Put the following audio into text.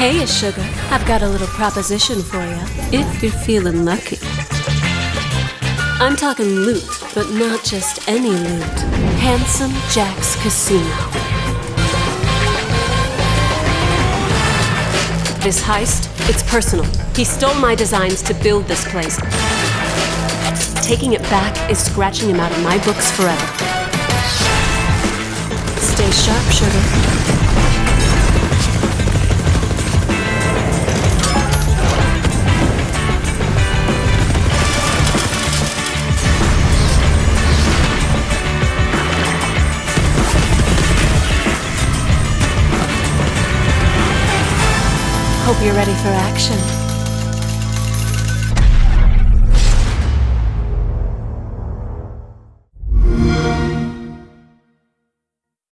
Hey, sugar. I've got a little proposition for you, if you're feeling lucky. I'm talking loot, but not just any loot. Handsome Jack's Casino. This heist, it's personal. He stole my designs to build this place. Taking it back is scratching him out of my books forever. Stay sharp, sugar. Hope you're ready for action.